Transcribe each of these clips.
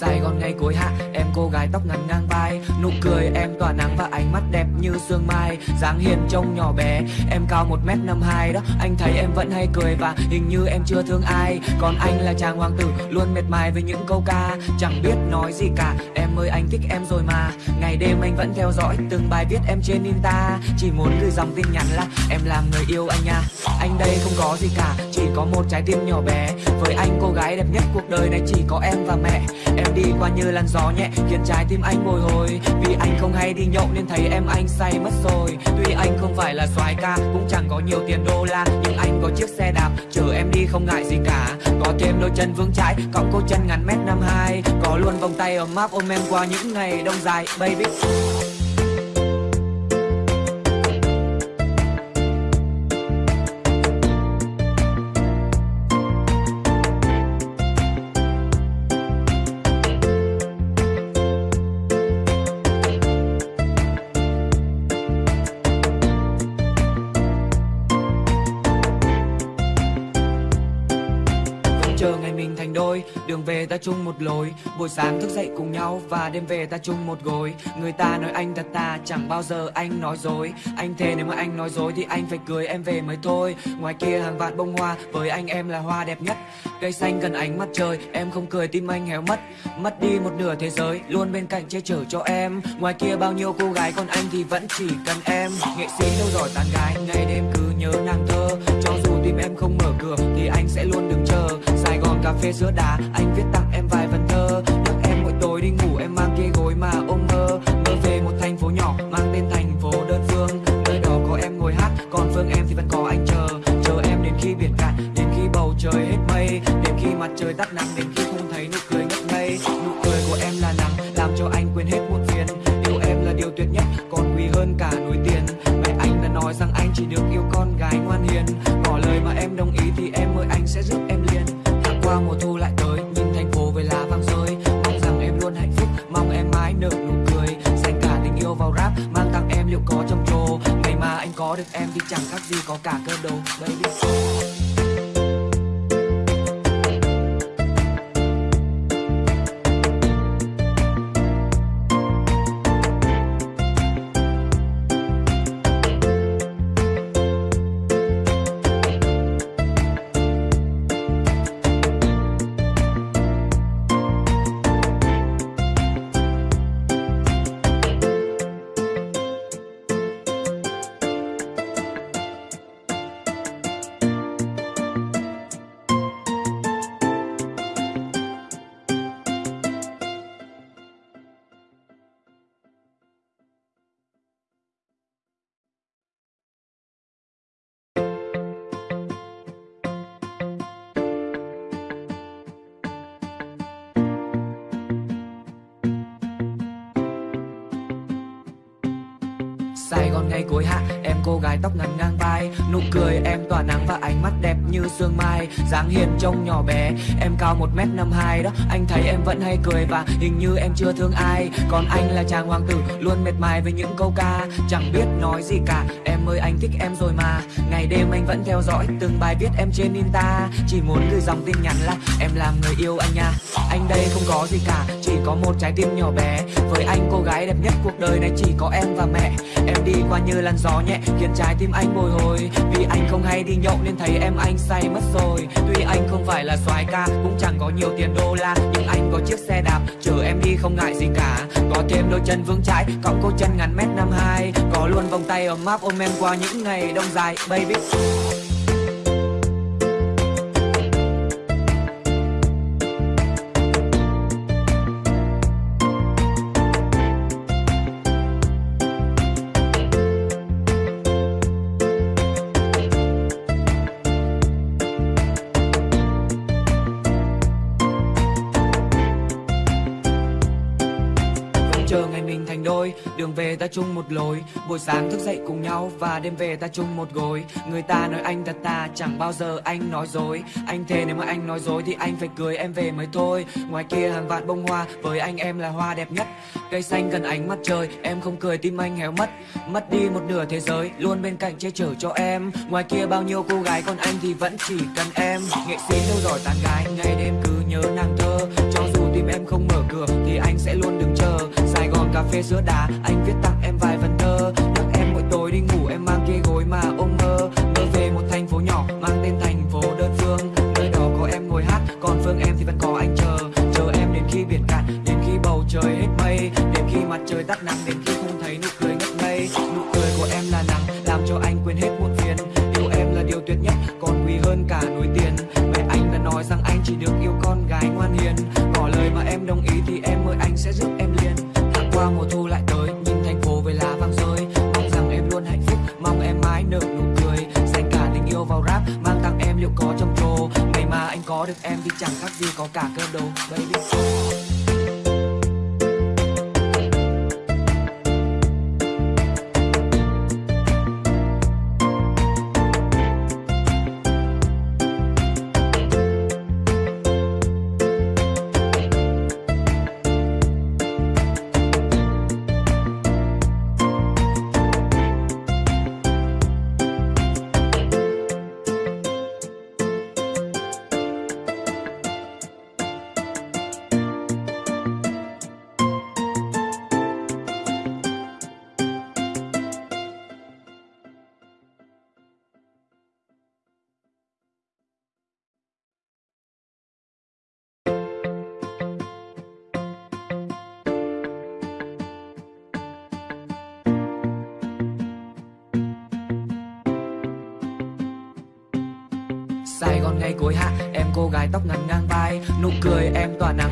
Sài Gòn ngày cuối hạ, Em cô gái tóc ngắn ngang vai. Nụ cười em tỏa nắng và ánh mắt đẹp như sương mai. Dáng hiền trông nhỏ bé, Em cao 1m52 đó. Anh thấy em vẫn hay cười và hình như em chưa thương ai. Còn anh là chàng hoàng tử, Luôn mệt mài với những câu ca. Chẳng biết nói gì cả, Em ơi anh thích em rồi mà. Ngày đêm anh vẫn theo dõi Từng bài viết em trên Insta. Chỉ muốn gửi dòng tin nhắn là, Em làm người yêu anh nha. Anh đây không có gì cả chỉ có một trái tim nhỏ bé. Với anh, cô gái đẹp nhất cuộc đời này chỉ có em và mẹ. Em đi qua như làn gió nhẹ, Khiến trái tim anh bồi hồi. Vì anh không hay đi nhậu nên thấy em anh say mất rồi. Tuy anh không phải là soái ca, Cũng chẳng có nhiều tiền đô la, Nhưng anh có chiếc xe đạp, Chở em đi không ngại gì cả. Có thêm đôi chân vững chãi cộng cô chân ngắn mét năm hai. Có luôn vòng tay ấm áp ôm em qua những ngày đông dài, Baby. Ta chung một lối. Buổi sáng thức dậy cùng nhau và đêm về ta chung một gối. Người ta nói anh thật ta, chẳng bao giờ anh nói dối. Anh thề nếu mà anh nói dối thì anh phải cưới em về mới thôi. Ngoài kia hàng vạn bông hoa, với anh em là hoa đẹp nhất. Cây xanh gần ánh mặt trời, em không cười tim anh héo mất. Mất đi một nửa thế giới, luôn bên cạnh che chở cho em. Ngoài kia bao nhiêu cô gái, còn anh thì vẫn chỉ cần em. Nghệ sĩ đâu giỏi tán gái, ngày đêm cứ nhớ nàng phê sữa đá anh viết tặng em vài vần thơ. Nhắc em mỗi tối đi ngủ, em mang cái gối mà ôm mơ mơ về một thành phố nhỏ, mang tên thành phố đơn phương. Nơi đó có em ngồi hát, còn phương em thì vẫn có anh chờ. Chờ em đến khi biển cạn, đến khi bầu trời hết mây. Đến khi mặt trời tắt nắng trông nhỏ bé. Em cao 1m52 đó, Anh thấy em vẫn hay cười và hình như em chưa thương ai. Còn anh là chàng hoàng tử, Luôn mệt mài với những câu ca. Chẳng biết nói gì cả, Em ơi anh thích em rồi mà. Ngày đêm anh vẫn theo dõi Từng bài viết em trên Insta. Chỉ muốn gửi dòng tin nhắn là, Em làm người yêu anh nha. Anh đây không có gì cả chỉ có một trái tim nhỏ bé. Với anh cô gái đẹp nhất cuộc đời này chỉ có em và mẹ. Em đi qua như làn gió nhẹ, Khiến trái tim anh bồi hồi. Vì anh không hay đi nhậu nên thấy em anh say mất rồi. Tuy anh không phải là soái ca, Cũng chẳng có nhiều tiền đô la, Nhưng anh có chiếc xe đạp, Chở em đi không ngại gì cả. Có thêm đôi chân vững chãi cộng cô chân ngắn mét năm hai. Có luôn vòng tay ấm áp ôm em qua những ngày đông dài, Baby. Đường về ta chung một lối. Buổi sáng thức dậy cùng nhau và đêm về ta chung một gối. Người ta nói anh thật ta, chẳng bao giờ anh nói dối. Anh thề nếu mà anh nói dối thì anh phải cưới em về mới thôi. Ngoài kia hàng vạn bông hoa, với anh em là hoa đẹp nhất. Cây xanh gần ánh mặt trời, em không cười tim anh héo mất. Mất đi một nửa thế giới, luôn bên cạnh che chở cho em. Ngoài kia bao nhiêu cô gái, còn anh thì vẫn chỉ cần em. Nghệ sĩ đâu giỏi tán gái, ngày đêm cứ nhớ nàng thơ. Cho dù tim em không mở cửa thì anh sẽ luôn cà phê sữa đá anh viết tặng em vài vần thơ. Nhắc em mỗi tối đi ngủ, em mang kia gối mà ôm mơ. Mơ về một thành phố nhỏ, mang tên thành phố đơn phương. Nơi đó có em ngồi hát, còn phương em thì vẫn có anh chờ. Chờ em đến khi biển cạn, đến khi bầu trời hết mây. Đến khi mặt trời tắt nắng, đến khi không thấy nụ cười ngất ngây. Nụ cười của em là nắng làm cho anh quên hết muộn phiền. Yêu em là điều tuyệt nhất, còn quý hơn cả núi tiền Em tóc ngắn ngang vai Nụ cười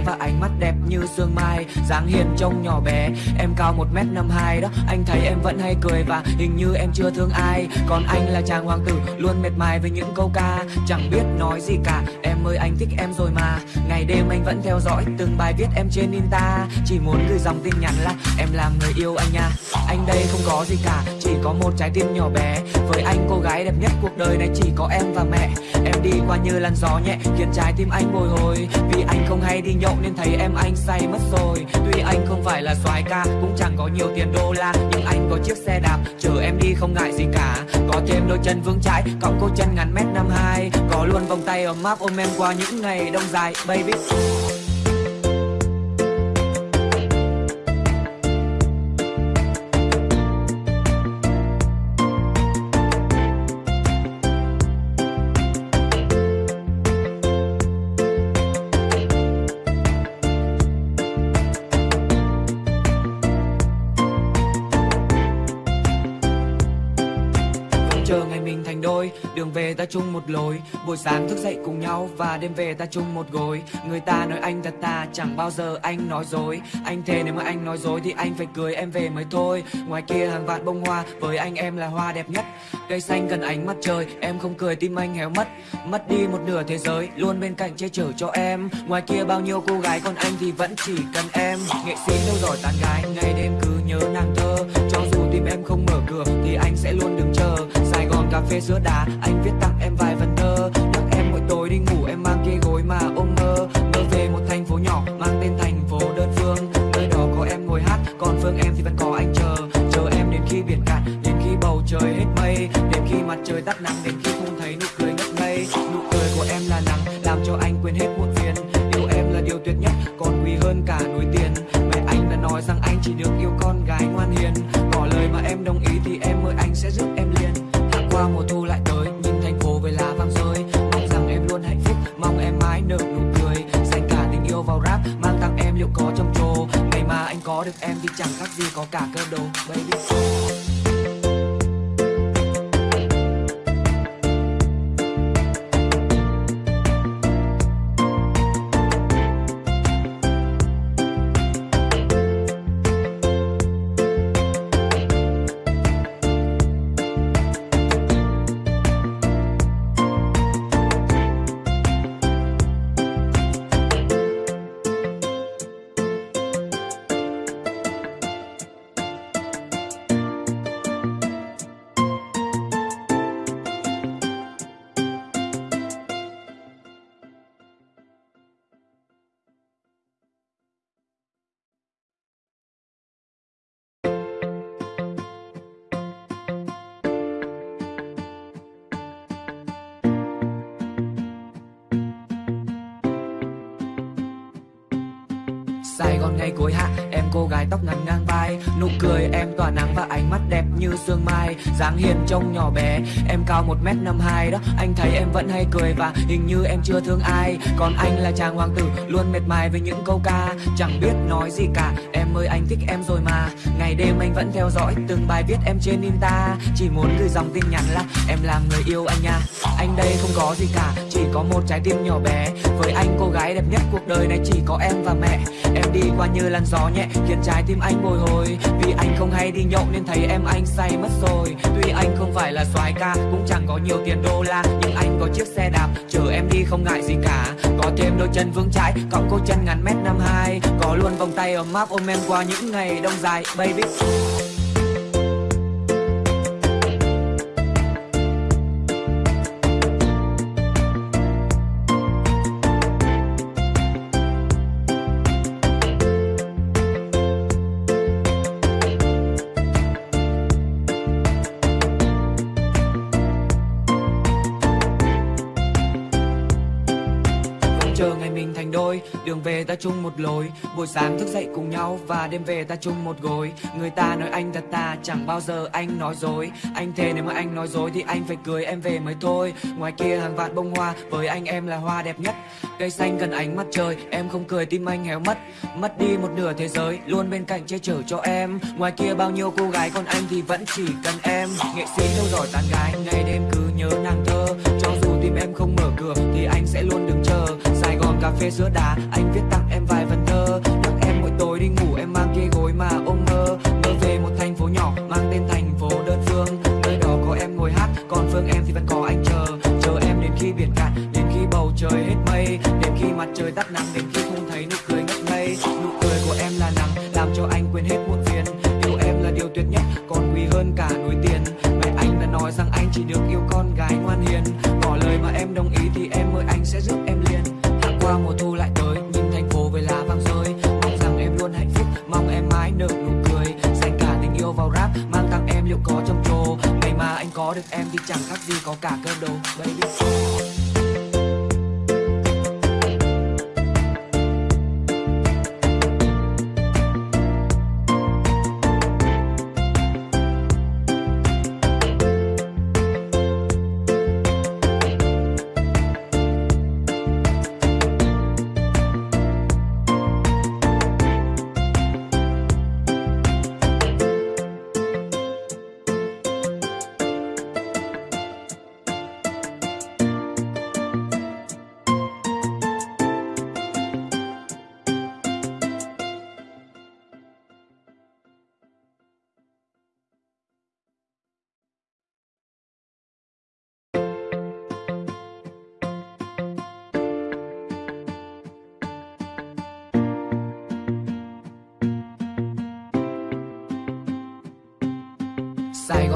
và ánh mắt đẹp như sương mai dáng hiền trông nhỏ bé. Em cao một m năm hai đó, Anh thấy em vẫn hay cười và hình như em chưa thương ai. Còn anh là chàng hoàng tử, Luôn mệt mài với những câu ca. Chẳng biết nói gì cả, Em ơi anh thích em rồi mà. Ngày đêm anh vẫn theo dõi Từng bài viết em trên Insta. Chỉ muốn gửi dòng tin nhắn là Em làm người yêu anh nha. Anh đây không có gì cả, Chỉ có một trái tim nhỏ bé. Với anh cô gái đẹp nhất cuộc đời này chỉ có em và mẹ. Em đi qua như làn gió nhẹ, khiến trái tim anh bồi hồi. Vì anh không hay đi nhậu nên thấy em anh say mất rồi. Tuy anh không phải là soái ca, cũng chẳng có nhiều tiền đô la, Nhưng anh có chiếc xe đạp, chở em đi không ngại gì cả. Có thêm đôi chân vững chãi cộng cô chân ngắn mét năm hai, Có luôn vòng tay ấm áp ôm em qua những ngày đông dài, baby. Về ta chung một lối. Buổi sáng thức dậy cùng nhau và đêm về ta chung một gối. Người ta nói anh thật ta, chẳng bao giờ anh nói dối. Anh thề nếu mà anh nói dối thì anh phải cưới em về mới thôi. Ngoài kia hàng vạn bông hoa, với anh em là hoa đẹp nhất. Cây xanh cần ánh mặt trời, em không cười tim anh héo mất. Mất đi một nửa thế giới, luôn bên cạnh che chở cho em. Ngoài kia bao nhiêu cô gái, còn anh thì vẫn chỉ cần em. Nghệ sĩ đâu giỏi tán gái, ngày đêm cứ nhớ nàng thơ. Cho dù tim em không mở cửa thì anh sẽ luôn đứng cà phê sữa đá anh viết tặng em vài vần thơ. Nhắc em mỗi tối đi ngủ, em mang cái gối mà ôm mơ. Mơ về một thành phố nhỏ, mang tên thành phố đơn phương. Nơi đó có em ngồi hát, còn phương em thì vẫn có anh chờ. Chờ em đến khi biển cạn, đến khi bầu trời hết mây. Đến khi mặt trời tắt nắng, đến khi có được em thì chẳng khác gì có cả cơ đồ. Baby Sài cuối hạ, Em cô gái tóc ngắn ngang vai, Nụ cười em tỏa nắng và ánh mắt như sương mai, dáng hiền trông nhỏ bé. Em cao một m năm hai đó, Anh thấy em vẫn hay cười và hình như em chưa thương ai. Còn anh là chàng hoàng tử, Luôn mệt mài với những câu ca. Chẳng biết nói gì cả, Em ơi anh thích em rồi mà. Ngày đêm anh vẫn theo dõi Từng bài viết em trên Insta Chỉ muốn gửi dòng tin nhắn là Em làm người yêu anh nha. Anh đây không có gì cả, Chỉ có một trái tim nhỏ bé. Với anh cô gái đẹp nhất cuộc đời này chỉ có em và mẹ. Em đi qua như làn gió nhẹ, Khiến trái tim anh bồi hồi. Vì anh không hay đi nhậu nên thấy em anh say mất rồi. Tuy anh không phải là soái ca, Cũng chẳng có nhiều tiền đô la, Nhưng anh có chiếc xe đạp, Chở em đi không ngại gì cả. Có thêm đôi chân vững chãi Cộng cô chân ngắn mét năm hai, Có luôn vòng tay ấm áp ôm em qua những ngày đông dài, Baby. Mình đường về ta chung một lối. Buổi sáng thức dậy cùng nhau và đêm về ta chung một gối. Người ta nói anh thật ta, chẳng bao giờ anh nói dối. Anh thề nếu mà anh nói dối thì anh phải cưới em về mới thôi. Ngoài kia hàng vạn bông hoa, với anh em là hoa đẹp nhất. Cây xanh gần ánh mặt trời, em không cười tim anh héo mất. Mất đi một nửa thế giới, luôn bên cạnh che chở cho em. Ngoài kia bao nhiêu cô gái, còn anh thì vẫn chỉ cần em. Nghệ sĩ đâu giỏi tán gái, ngày đêm cứ nhớ nàng thơ. Cho dù tim em không mở cửa thì anh sẽ luôn đứng cà phê sữa đà, anh viết tặng em vài vần thơ. Nhắc em mỗi tối đi ngủ em mang kia gối mà ôm mơ. Mơ về một thành phố nhỏ mang tên thành phố đơn phương. Nơi đó có em ngồi hát còn phương em thì vẫn có anh chờ. Chờ em đến khi biển cạn đến khi bầu trời hết mây. Đến khi mặt trời tắt nắng đến khi chẳng khác gì có cả cơ đồ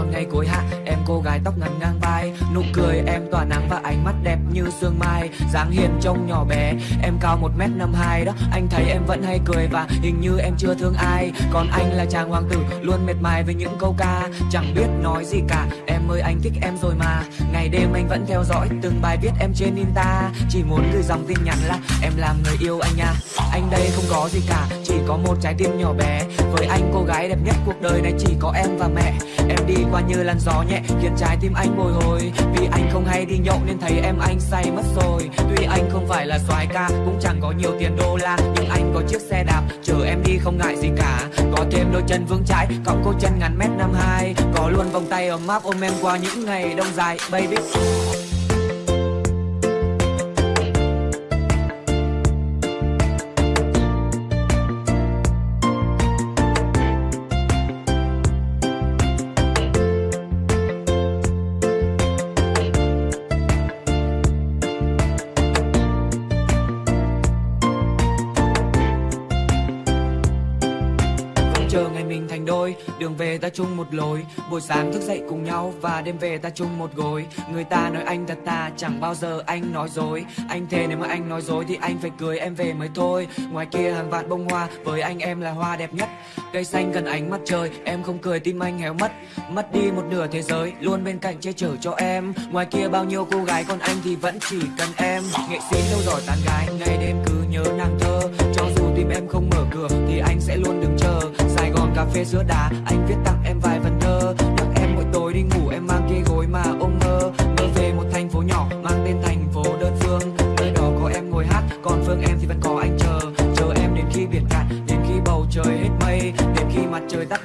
Sài ngay ngày cuối hạ, Em cô gái tóc ngắn ngang vai. Nụ cười em tỏa nắng và ánh mắt đẹp như sương mai. Dáng hiền trông nhỏ bé, Em cao một m năm hai đó. Anh thấy em vẫn hay cười và hình như em chưa thương ai. Còn anh là chàng hoàng tử, Luôn mệt mài với những câu ca. Chẳng biết nói gì cả, Em ơi anh thích em rồi mà. Ngày đêm anh vẫn theo dõi Từng bài viết em trên Insta. Chỉ muốn gửi dòng tin nhắn là Em làm người yêu anh nha. Anh đây không có gì cả, Chỉ có một trái tim nhỏ bé. Với anh cô gái đẹp nhất cuộc đời này chỉ có em và mẹ. Em đi qua như làn gió nhẹ, Khiến trái tim anh bồi hồi. Vì anh không hay đi nhậu nên thấy em anh say mất rồi. Tuy anh không phải là soái ca, Cũng chẳng có nhiều tiền đô la, Nhưng anh có chiếc xe đạp, Chở em đi không ngại gì cả. Có thêm đôi chân vững chãi Cộng cô chân ngắn mét năm hai. Có luôn vòng tay ấm áp ôm em qua những ngày đông dài, Baby. Về ta chung một lối. Buổi sáng thức dậy cùng nhau và đêm về ta chung một gối. Người ta nói anh thật ta, chẳng bao giờ anh nói dối. Anh thề nếu mà anh nói dối thì anh phải cười em về mới thôi. Ngoài kia hàng vạn bông hoa, với anh em là hoa đẹp nhất. Cây xanh gần ánh mặt trời, em không cười tim anh héo mất. Mất đi một nửa thế giới, luôn bên cạnh che chở cho em. Ngoài kia bao nhiêu cô gái, còn anh thì vẫn chỉ cần em. Nghệ sĩ lâu rồi tán gái, ngày đêm cứ nhớ nàng thơ. Cho dù tim em không mở cửa thì anh sẽ luôn đứng chờ cà phê giữa đà, anh viết tặng em vài vần thơ. Nhắc em mỗi tối đi ngủ em mang cái gối mà ôm mơ. Mơ về một thành phố nhỏ mang tên thành phố đơn phương. Nơi đó có em ngồi hát còn phương em thì vẫn có anh chờ. Chờ em đến khi biển cạn đến khi bầu trời hết mây. Đến khi mặt trời tắt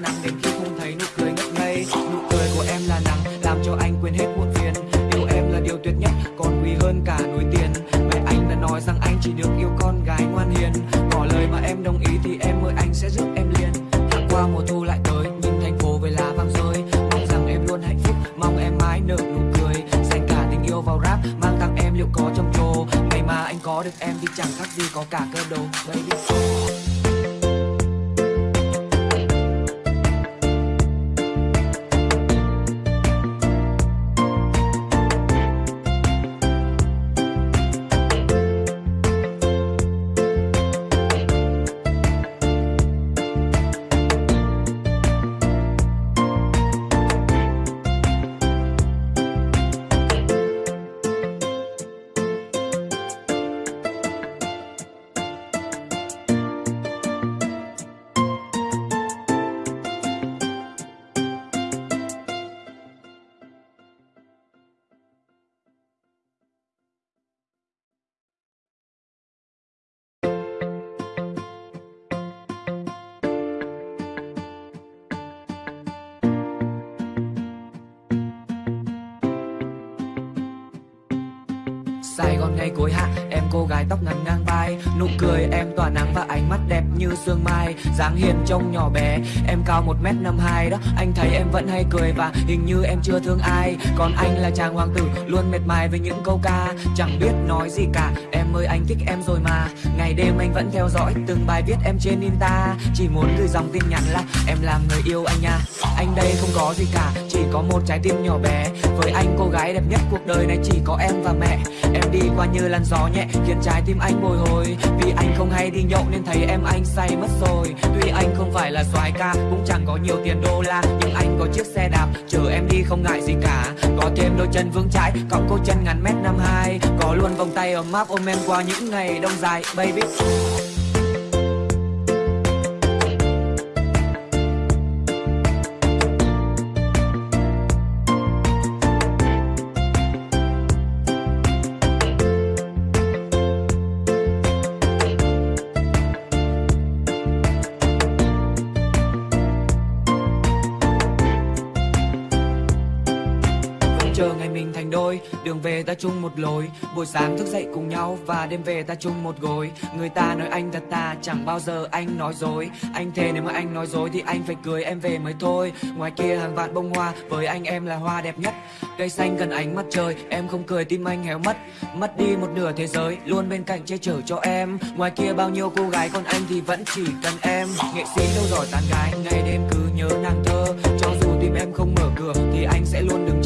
Sài Gòn ngày cuối hạ, Em cô gái tóc ngắn ngang vai. Nụ cười em tỏa nắng và ánh mắt đẹp như sương mai. Dáng hiền trông nhỏ bé, Em cao 1m52 đó. Anh thấy em vẫn hay cười và hình như em chưa thương ai. Còn anh là chàng hoàng tử, Luôn mệt mài với những câu ca. Chẳng biết nói gì cả, Em ơi anh thích em rồi mà. Ngày đêm anh vẫn theo dõi Từng bài viết em trên Insta. Chỉ muốn gửi dòng tin nhắn là Em làm người yêu anh nha. Anh đây không có gì cả, Chỉ có một trái tim nhỏ bé. Với anh cô gái đẹp nhất cuộc đời này chỉ có em và mẹ. Em đi qua như làn gió nhẹ, khiến trái tim anh bồi hồi. Vì anh không hay đi nhậu nên thấy em anh say mất rồi. Tuy anh không phải là soái ca, cũng chẳng có nhiều tiền đô la, nhưng anh có chiếc xe đạp, chở em đi không ngại gì cả. Có thêm đôi chân vững chãi cộng cô chân ngắn mét năm hai, có luôn vòng tay ấm áp ôm em qua những ngày đông dài, baby. Đường về ta chung một lối. Buổi sáng thức dậy cùng nhau và đêm về ta chung một gối. Người ta nói anh thật ta, chẳng bao giờ anh nói dối. Anh thề nếu mà anh nói dối thì anh phải cưới em về mới thôi. Ngoài kia hàng vạn bông hoa, với anh em là hoa đẹp nhất. Cây xanh gần ánh mặt trời, em không cười tim anh héo mất. Mất đi một nửa thế giới, luôn bên cạnh che chở cho em. Ngoài kia bao nhiêu cô gái, còn anh thì vẫn chỉ cần em. Nghệ sĩ đâu giỏi tán gái, ngày đêm cứ nhớ nàng thơ. Cho dù tim em không mở cửa thì anh sẽ luôn đứng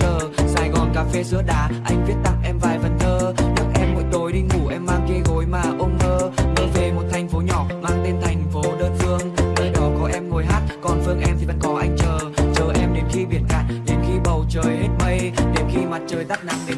cà phê sữa đá anh viết tặng em vài vần thơ. Nhắc em mỗi tối đi ngủ, em mang cái gối mà ôm mơ. Mơ về một thành phố nhỏ, mang tên thành phố đơn phương. Nơi đó có em ngồi hát, còn phương em thì vẫn có anh chờ. Chờ em đến khi biển cạn, đến khi bầu trời hết mây. Đến khi mặt trời tắt nắng, đến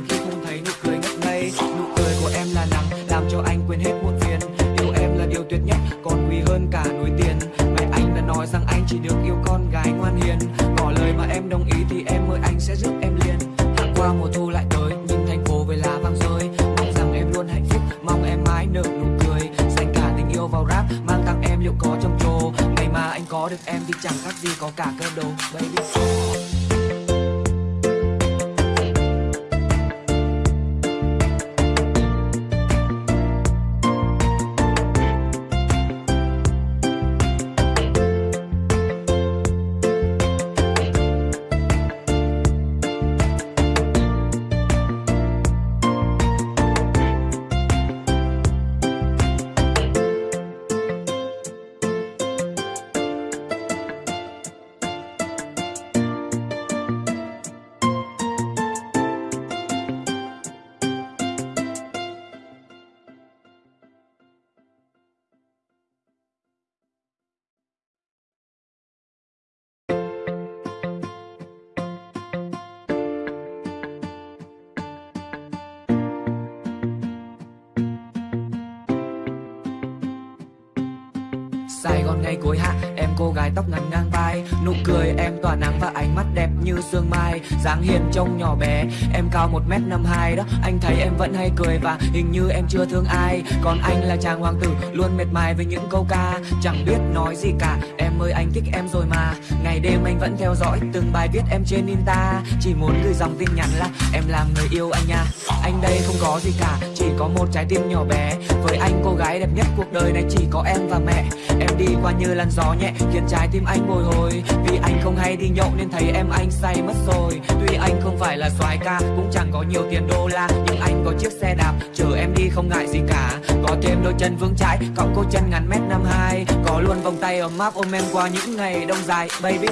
Tóc ngắn ngang vai Nụ cười em tỏa nắng và ánh mắt như sương mai, dáng hiền trông nhỏ bé. Em cao một m năm hai đó, Anh thấy em vẫn hay cười và hình như em chưa thương ai. Còn anh là chàng hoàng tử, Luôn mệt mài với những câu ca. Chẳng biết nói gì cả, Em ơi anh thích em rồi mà. Ngày đêm anh vẫn theo dõi Từng bài viết em trên Insta. Chỉ muốn gửi dòng tin nhắn là Em làm người yêu anh nha. Anh đây không có gì cả, Chỉ có một trái tim nhỏ bé. Với anh cô gái đẹp nhất cuộc đời này chỉ có em và mẹ. Em đi qua như làn gió nhẹ, Khiến trái tim anh bồi hồi. Vì anh không hay đi nhậu nên thấy em anh say mất rồi. Tuy anh không phải là soái ca, Cũng chẳng có nhiều tiền đô la, Nhưng anh có chiếc xe đạp, Chở em đi không ngại gì cả. Có thêm đôi chân vững chãi cộng cô chân ngắn mét năm hai, Có luôn vòng tay ấm áp ôm em qua những ngày đông dài. Baby.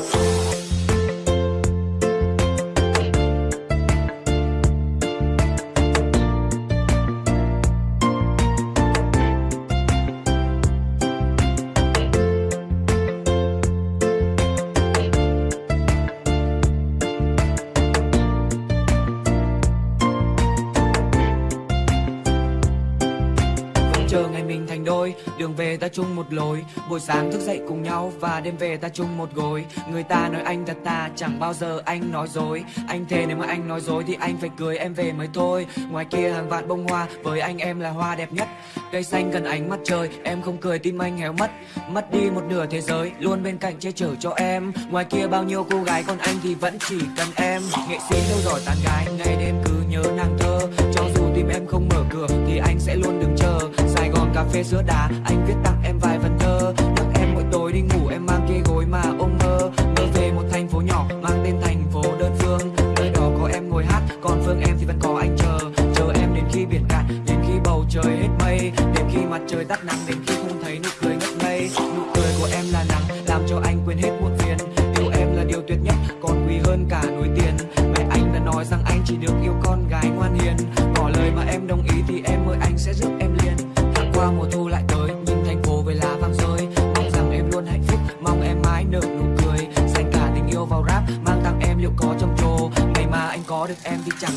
Đường về ta chung một lối. Buổi sáng thức dậy cùng nhau và đêm về ta chung một gối. Người ta nói anh thật ta, chẳng bao giờ anh nói dối. Anh thề nếu mà anh nói dối thì anh phải cưới em về mới thôi. Ngoài kia hàng vạn bông hoa, với anh em là hoa đẹp nhất. Cây xanh gần ánh mặt trời, em không cười tim anh héo mất. Mất đi một nửa thế giới, luôn bên cạnh che chở cho em. Ngoài kia bao nhiêu cô gái, còn anh thì vẫn chỉ cần em. Nghệ sĩ đâu rồi tán gái, ngày đêm cứ nhớ nàng thơ. Cho dù tim em không mở cửa thì anh sẽ luôn đứng chờ. Sài cà phê sữa đá anh viết tặng em vài phần thơ. Nhắc em mỗi tối đi ngủ, em mang cái gối mà ôm mơ. Mơ về một thành phố nhỏ, mang tên thành phố đơn phương. Nơi đó có em ngồi hát, còn phương em thì vẫn có anh chờ. Chờ em đến khi biển cạn, đến khi bầu trời hết mây. Đến khi mặt trời tắt nắng, đến khi không thấy nụ cười ngất ngây. Nụ cười của em là nắng làm cho anh quên hết muộn phiền. Yêu em là điều tuyệt nhất, còn quý hơn cả núi tiền. Mẹ anh đã nói rằng anh chỉ được yêu con gái ngoan hiền. Ngỏ lời mà em đồng qua mùa thu lại tới nhìn thành phố với lá vàng rơi. Mong rằng em luôn hạnh phúc, mong em mãi nở nụ cười. Dành cả tình yêu vào rap, mang tặng em liệu có trong trồ. Ngày mà anh có được em thì chẳng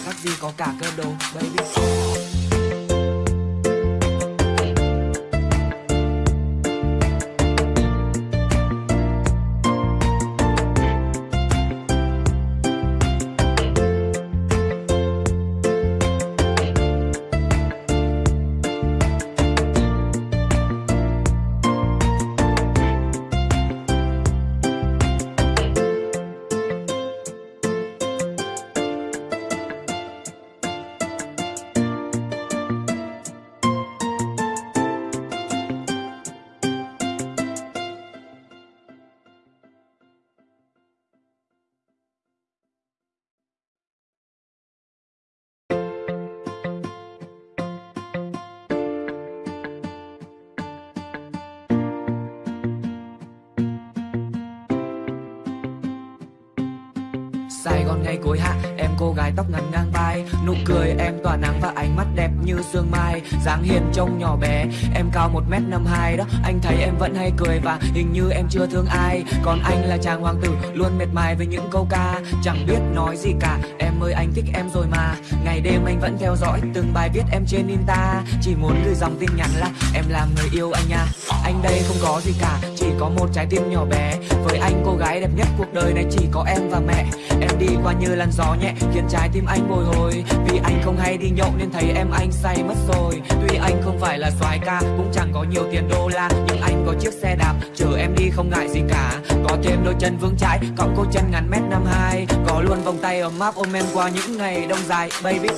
Tóc ngắn ngang vai Nụ cười em tỏa nắng và ánh mắt đẹp như sương mai. Dáng hiền trông nhỏ bé, Em cao một m năm hai đó. Anh thấy em vẫn hay cười và hình như em chưa thương ai. Còn anh là chàng hoàng tử, Luôn mệt mài với những câu ca. Chẳng biết nói gì cả, Em ơi anh thích em rồi mà. Ngày đêm anh vẫn theo dõi Từng bài viết em trên Insta. Chỉ muốn gửi dòng tin nhắn là Em làm người yêu anh nha. Anh đây không có gì cả, Chỉ có một trái tim nhỏ bé. Với anh cô gái đẹp nhất cuộc đời này chỉ có em và mẹ. Em đi qua như làn gió nhẹ, Khiến trái tim anh bồi hồi. Vì anh không hay đi nhậu nên thấy em anh say mất rồi. Tuy anh không phải là soái ca, Cũng chẳng có nhiều tiền đô la, Nhưng anh có chiếc xe đạp, Chở em đi không ngại gì cả. Có thêm đôi chân vững chãi cộng cô chân ngắn mét năm hai. Có luôn vòng tay ấm áp ôm em qua những ngày đông dài, Baby.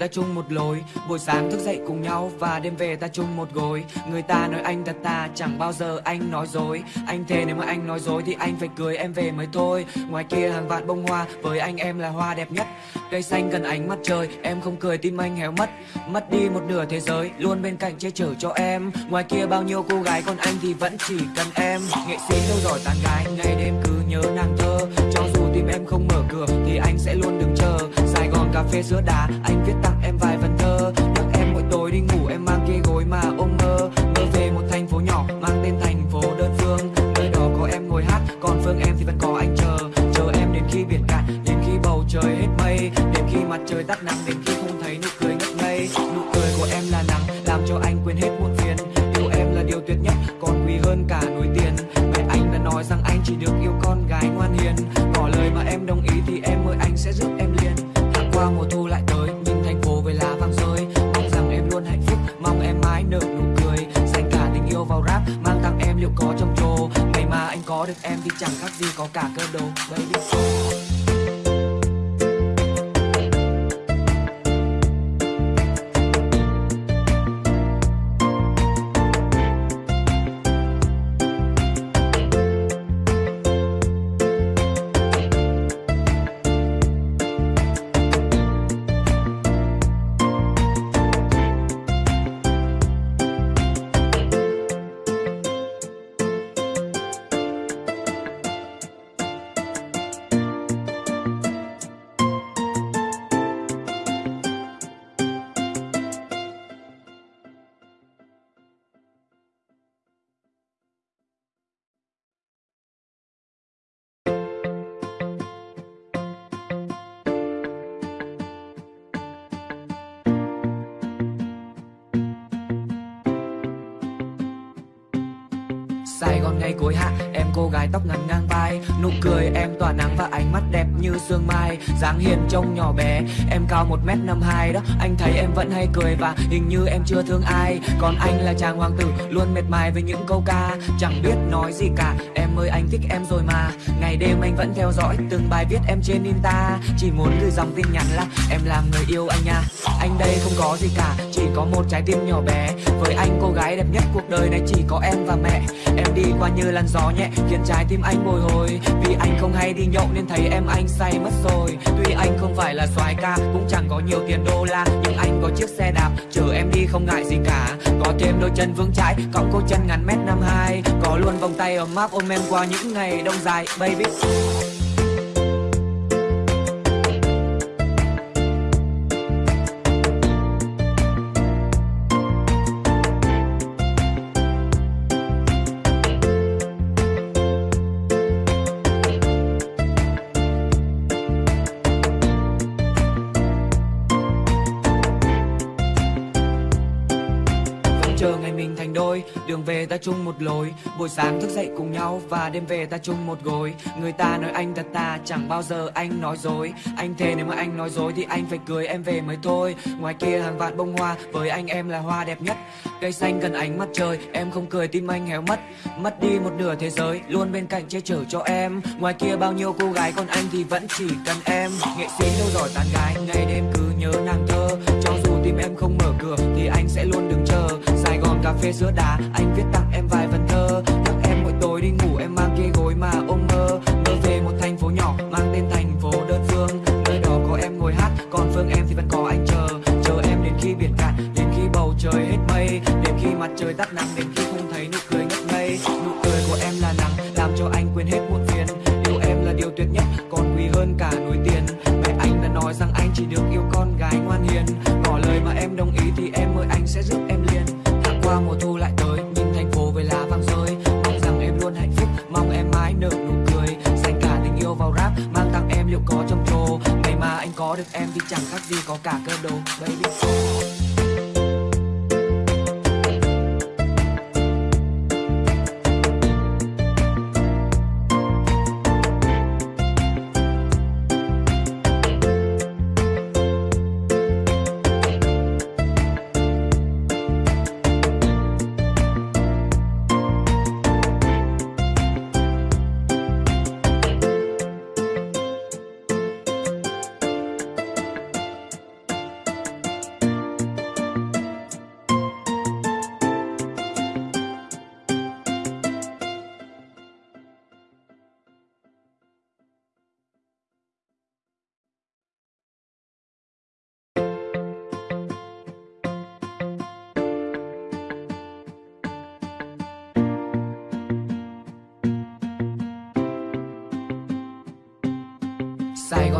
Ta chung một lối. Buổi sáng thức dậy cùng nhau và đêm về ta chung một gối. Người ta nói anh thật ta, chẳng bao giờ anh nói dối. Anh thề nếu mà anh nói dối thì anh phải cưới em về mới thôi. Ngoài kia hàng vạn bông hoa, với anh em là hoa đẹp nhất. Cây xanh gần ánh mặt trời, em không cười tim anh héo mất. Mất đi một nửa thế giới, luôn bên cạnh che chở cho em. Ngoài kia bao nhiêu cô gái, còn anh thì vẫn chỉ cần em. Nghệ sĩ đâu rồi tán gái, ngày đêm cứ nhớ nàng thơ. Cho dù tim em không mở cửa thì anh sẽ luôn đứng cà phê sữa đá anh viết tặng em vài vần thơ. Nhắc em mỗi tối đi ngủ, em mang cái gối mà ôm mơ mơ về một thành phố nhỏ, mang tên thành phố đơn phương. Nơi đó có em ngồi hát, còn phương em thì vẫn có anh chờ. Chờ em đến khi biển cạn, đến khi bầu trời hết mây. Đến khi mặt trời tắt nắng, đến khi không thấy nụ có cả cơ đồ hay Gòn cuối hạ. Em cô gái tóc ngắn ngang vai Nụ cười em tỏa nắng và ánh mắt đẹp như sương mai. Dáng hiền trông nhỏ bé, Em cao 1m52 đó. Anh thấy em vẫn hay cười và hình như em chưa thương ai. Còn anh là chàng hoàng tử, Luôn mệt mài với những câu ca. Chẳng biết nói gì cả, Em ơi anh thích em rồi mà. Ngày đêm anh vẫn theo dõi Từng bài viết em trên Insta Chỉ muốn gửi dòng tin nhắn là Em làm người yêu anh nha. Anh đây không có gì cả, Chỉ có một trái tim nhỏ bé. Với anh cô gái đẹp nhất cuộc đời này chỉ có em và mẹ. Em đi qua như làn gió nhẹ, khiến trái tim anh bồi hồi vì anh không hay đi nhậu nên thấy em anh say mất rồi. Tuy anh không phải là soái ca, cũng chẳng có nhiều tiền đô la, nhưng anh có chiếc xe đạp, chở em đi không ngại gì cả. Có thêm đôi chân vững chãi cõng cô chân ngắn mét năm hai, có luôn vòng tay ấm áp ôm em qua những ngày đông dài, baby. Đôi đường về ta chung một lối. Buổi sáng thức dậy cùng nhau và đêm về ta chung một gối. Người ta nói anh thật ta, chẳng bao giờ anh nói dối. Anh thề nếu mà anh nói dối thì anh phải cưới em về mới thôi. Ngoài kia hàng vạn bông hoa, với anh em là hoa đẹp nhất. Cây xanh cần ánh mặt trời, em không cười tim anh héo mất. Mất đi một nửa thế giới, luôn bên cạnh che chở cho em. Ngoài kia bao nhiêu cô gái còn anh thì vẫn chỉ cần em. Nghệ sĩ đâu giỏi tán gái, ngày đêm cứ nhớ nàng thơ. Cho dù tim em không mở cửa thì anh sẽ luôn cà phê sữa đá anh viết tặng em vài vần thơ. Nhắc em mỗi tối đi ngủ, em mang cái gối mà ôm mơ. Mơ về một thành phố nhỏ, mang tên thành phố đơn phương. Nơi đó có em ngồi hát, còn phương em thì vẫn có anh chờ. Chờ em đến khi biển cạn, đến khi bầu trời hết mây. Đến khi mặt trời tắt nắng, đến khi không thấy nụ cười ngất ngây. Nụ cười của em là nắng làm cho anh quên hết muộn phiền. Yêu em là điều tuyệt nhất, còn quý hơn cả núi tiền. Mẹ anh đã nói rằng anh chỉ được yêu con gái ngoan hiền. Ngỏ lời mà em đồng ý thì em ơi, anh sẽ giúp mùa thu lại tới. Nhìn thành phố với lá vàng rơi, mong rằng em luôn hạnh phúc, mong em mãi nở nụ cười. Dành cả tình yêu vào rap, mang tặng em liệu có trong trồ ngày mà anh có được em thì chẳng khác gì có cả cơ đồ, baby.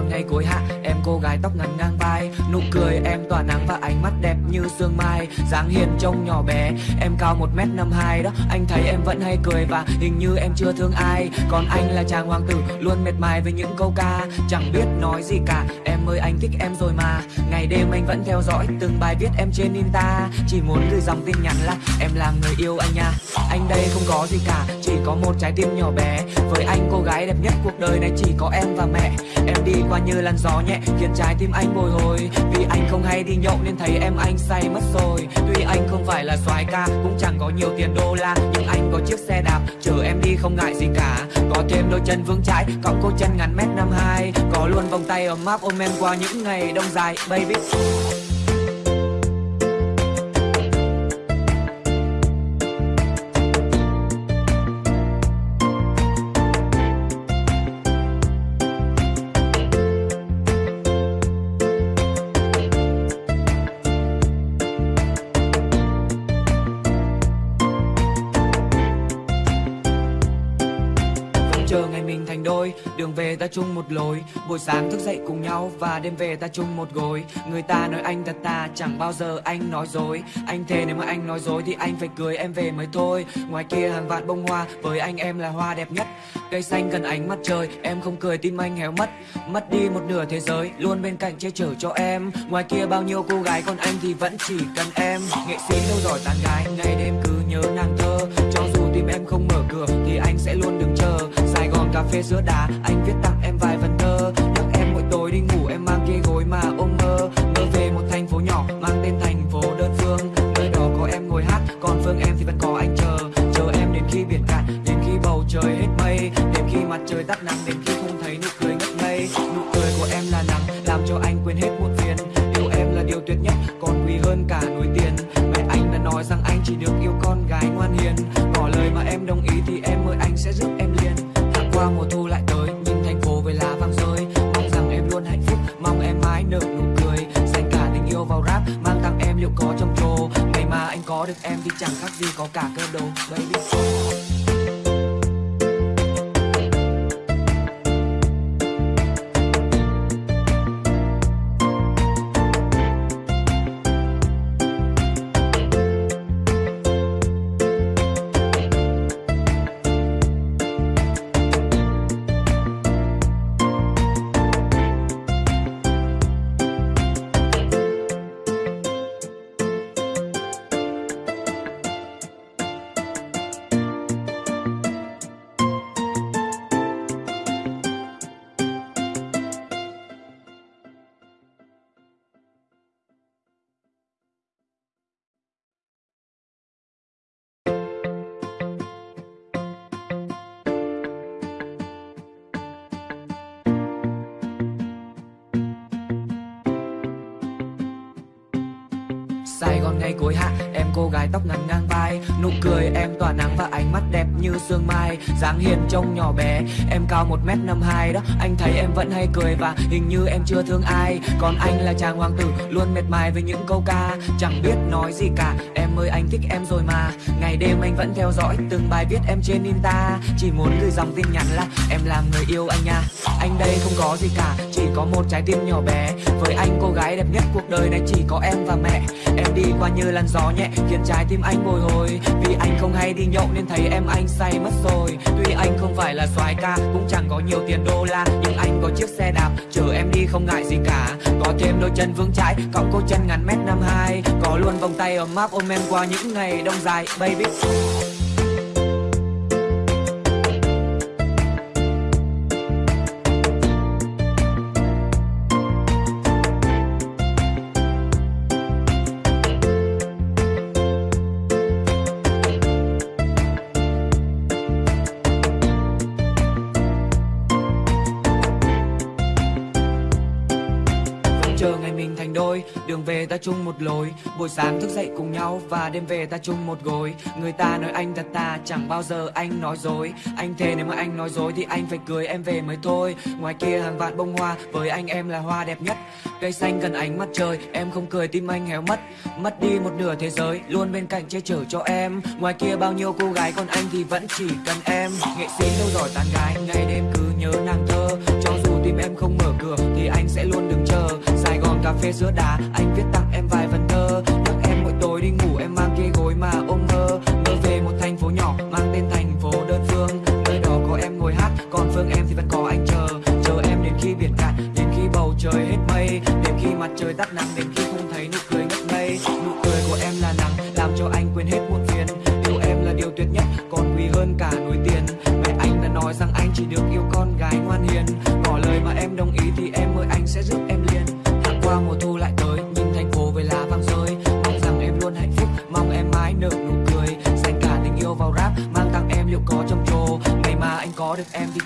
Sài ngày cuối hạ, Em cô gái tóc ngắn ngang vai. Nụ cười em tỏa nắng và ánh mắt đẹp như sương mai. Dáng hiền trông nhỏ bé, Em cao một m năm hai đó. Anh thấy em vẫn hay cười và hình như em chưa thương ai. Còn anh là chàng hoàng tử, Luôn mệt mài với những câu ca. Chẳng biết nói gì cả, Em ơi, anh thích em rồi mà. Ngày đêm anh vẫn theo dõi Từng bài viết em trên Insta. Chỉ muốn gửi dòng tin nhắn là, Em làm người yêu anh nha. Anh đây không có gì cả, Chỉ có một trái tim nhỏ bé. Với anh, cô gái đẹp nhất cuộc đời này chỉ có em và mẹ. Em đi qua như làn gió nhẹ, Khiến trái tim anh bồi hồi. Vì anh không hay đi nhậu nên thấy em anh say mất rồi. Tuy anh không phải là soái ca, Cũng chẳng có nhiều tiền đô la, Nhưng anh có chiếc xe đạp, Chở em đi không ngại gì cả. Có thêm đôi chân vững chãi cộng cô chân ngắn mét năm hai. Có luôn vòng tay ấm áp ôm em qua những ngày đông dài Baby. Ta chung một lối. Buổi sáng thức dậy cùng nhau và đêm về ta chung một gối. Người ta nói anh thật ta, chẳng bao giờ anh nói dối. Anh thề nếu mà anh nói dối thì anh phải cười em về mới thôi. Ngoài kia hàng vạn bông hoa, với anh em là hoa đẹp nhất. Cây xanh cần ánh mặt trời, em không cười tim anh héo mất. Mất đi một nửa thế giới, luôn bên cạnh che chở cho em. Ngoài kia bao nhiêu cô gái, còn anh thì vẫn chỉ cần em. Nghệ sĩ đâu giỏi tán gái, ngày đêm cứ nhớ nàng thơ. Cho dù tim em không mở cửa thì anh sẽ luôn cà phê giữa đà, anh viết tặng em vài phần thơ. Nhắc em mỗi tối đi ngủ em mang kia gối mà ôm mơ. Mơ về một thành phố nhỏ mang tên thành phố đơn phương. Nơi đó có em ngồi hát còn phương em thì vẫn có anh chờ. Chờ em đến khi biển cạn đến khi bầu trời hết mây. Đến khi mặt trời tắt nắng đến cô gái tóc ngắn ngang vai Nụ cười em tỏa nắng và ánh mắt đẹp như sương mai. Dáng hiền trông nhỏ bé, Em cao một m năm hai đó. Anh thấy em vẫn hay cười và hình như em chưa thương ai. Còn anh là chàng hoàng tử, Luôn mệt mài với những câu ca. Chẳng biết nói gì cả, Em ơi anh thích em rồi mà. Ngày đêm anh vẫn theo dõi Từng bài viết em trên Insta. Chỉ muốn gửi dòng tin nhắn là Em làm người yêu anh nha. Anh đây không có gì cả, Chỉ có một trái tim nhỏ bé. Với anh cô gái đẹp nhất cuộc đời này chỉ có em và mẹ. Em đi qua như làn gió nhẹ, Khiến trái tim anh bồi hồi. Vì anh không hay đi nhậu nên thấy em anh say mất rồi. Tuy anh không phải là soái ca, Cũng chẳng có nhiều tiền đô la, Nhưng anh có chiếc xe đạp, Chở em đi không ngại gì cả. Có thêm đôi chân vững chãi, Cọng cô chân ngắn mét năm hai, Có luôn vòng tay ấm áp ôm em qua những ngày đông dài, Baby. Ta chung một lối. Buổi sáng thức dậy cùng nhau và đêm về ta chung một gối. Người ta nói anh thật ta, chẳng bao giờ anh nói dối. Anh thề nếu mà anh nói dối thì anh phải cười em về mới thôi. Ngoài kia hàng vạn bông hoa, với anh em là hoa đẹp nhất. Cây xanh gần ánh mặt trời, em không cười tim anh héo mất. Mất đi một nửa thế giới, luôn bên cạnh che chở cho em. Ngoài kia bao nhiêu cô gái, còn anh thì vẫn chỉ cần em. Nghệ sĩ đâu giỏi tán gái, ngày đêm cứ nhớ nàng thơ. Cho dù tim em không mở cửa thì anh sẽ luôn đứng cà phê giữa đà, anh viết tặng em vài vần thơ. Nhắc em mỗi tối đi ngủ em mang cái gối mà ôm mơ mơ về một thành phố nhỏ mang tên thành phố đơn phương. Nơi đó có em ngồi hát còn phương em thì vẫn có anh chờ. Chờ em đến khi biển cạn đến khi bầu trời hết mây. Đến khi mặt trời tắt nắng đến khi không thấy nụ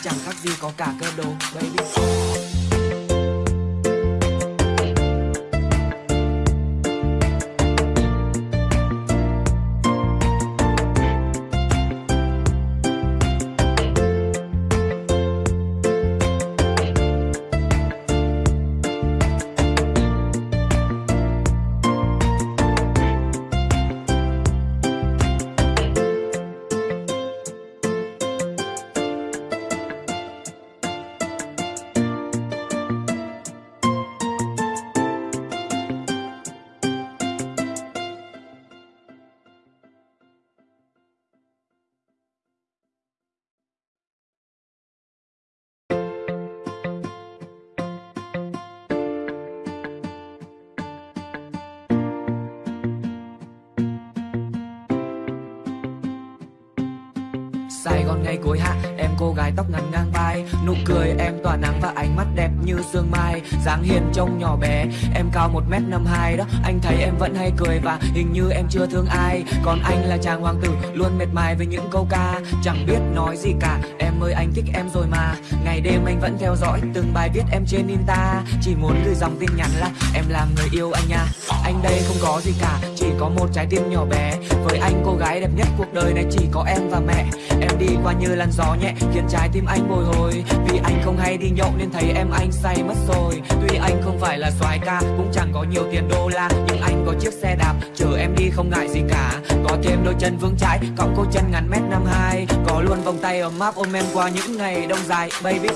chẳng khác gì có cả cơ đồ. Hay cối hạ Em cô gái tóc ngắn ngang vai Nụ cười em tỏa nắng và ánh mắt đẹp như sương mai. Dáng hiền trông nhỏ bé, Em cao 1m52 đó. Anh thấy em vẫn hay cười và hình như em chưa thương ai. Còn anh là chàng hoàng tử, Luôn mệt mài với những câu ca. Chẳng biết nói gì cả, Em ơi anh thích em rồi mà. Ngày đêm anh vẫn theo dõi Từng bài viết em trên Insta. Chỉ muốn gửi dòng tin nhắn là Em làm người yêu anh nha. Anh đây không có gì cả, Chỉ có một trái tim nhỏ bé. Với anh cô gái đẹp nhất cuộc đời này chỉ có em và mẹ. Em đi qua như làn gió nhẹ, khiến trái tim anh bồi hồi vì anh không hay đi nhậu nên thấy em anh say mất rồi. Tuy anh không phải là soái ca, cũng chẳng có nhiều tiền đô la, nhưng anh có chiếc xe đạp, chở em đi không ngại gì cả. Có thêm đôi chân vững chãi, cọng cô chân ngắn mét năm hai. Có luôn vòng tay ấm áp ôm em qua những ngày đông dài, baby.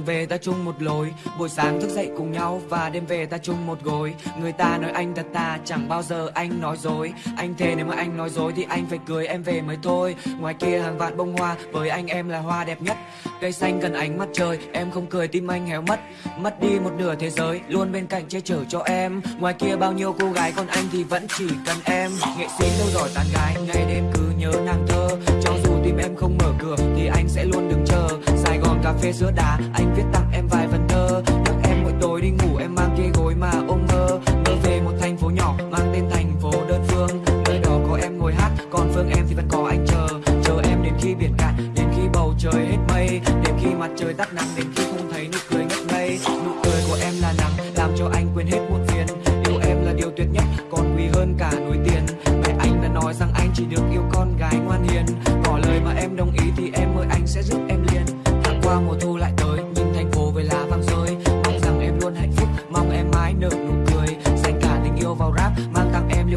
Đường về ta chung một lối. Buổi sáng thức dậy cùng nhau và đêm về ta chung một gối. Người ta nói anh thật ta, chẳng bao giờ anh nói dối. Anh thề nếu mà anh nói dối thì anh phải cưới em về mới thôi. Ngoài kia hàng vạn bông hoa, với anh em là hoa đẹp nhất. Cây xanh cần ánh mặt trời, em không cười tim anh héo mất. Mất đi một nửa thế giới, luôn bên cạnh che chở cho em. Ngoài kia bao nhiêu cô gái, còn anh thì vẫn chỉ cần em. Nghệ sĩ đâu giỏi tán gái, ngày đêm cứ nhớ nàng thơ. Cho dù tim em không mở cửa thì anh sẽ luôn đứng chờ cà phê sữa đá anh viết tặng em vài vần thơ. Nhắc em mỗi tối đi ngủ, em mang kia gối mà ôm mơ mơ về một thành phố nhỏ, mang tên thành phố đơn phương. Nơi đó có em ngồi hát, còn phương em thì vẫn có anh chờ. Chờ em đến khi biển cạn, đến khi bầu trời hết mây. Đến khi mặt trời tắt nắng, đến khi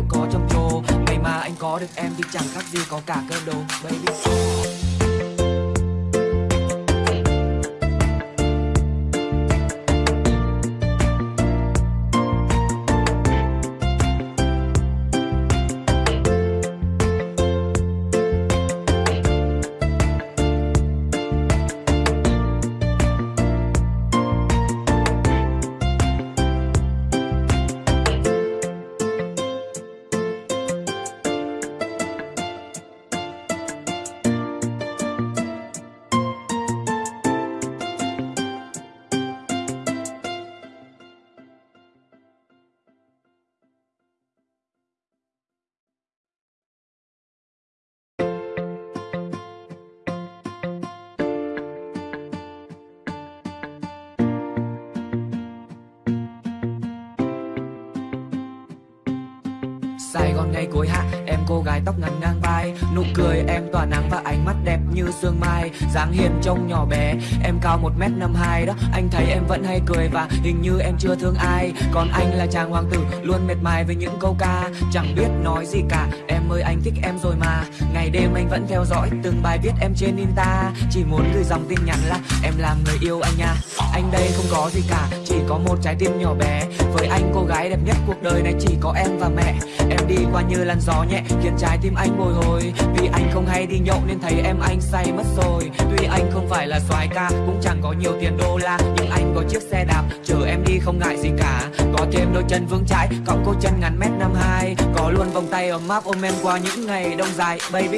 có trong trồ ngày mà anh có được em thì chẳng khác gì có cả cơ đồ. Gái tóc ngắn ngang vai Nụ cười em tỏa nắng và ánh mắt như sương mai, dáng hiền trông nhỏ bé. Em cao một m năm hai đó, Anh thấy em vẫn hay cười và hình như em chưa thương ai. Còn anh là chàng hoàng tử, Luôn mệt mài với những câu ca. Chẳng biết nói gì cả, Em ơi anh thích em rồi mà. Ngày đêm anh vẫn theo dõi Từng bài viết em trên Insta. Chỉ muốn gửi dòng tin nhắn là Em làm người yêu anh nha. Anh đây không có gì cả, Chỉ có một trái tim nhỏ bé. Với anh cô gái đẹp nhất cuộc đời này chỉ có em và mẹ. Em đi qua như làn gió nhẹ, Khiến trái tim anh bồi hồi. Vì anh không hay đi nhậu nên thấy em anh say mất rồi. Tuy anh không phải là soái ca, Cũng chẳng có nhiều tiền đô la, Nhưng anh có chiếc xe đạp, Chở em đi không ngại gì cả. Có thêm đôi chân vững chãi Cộng cô chân ngắn mét năm hai, Có luôn vòng tay ấm áp ôm em qua những ngày đông dài, Baby.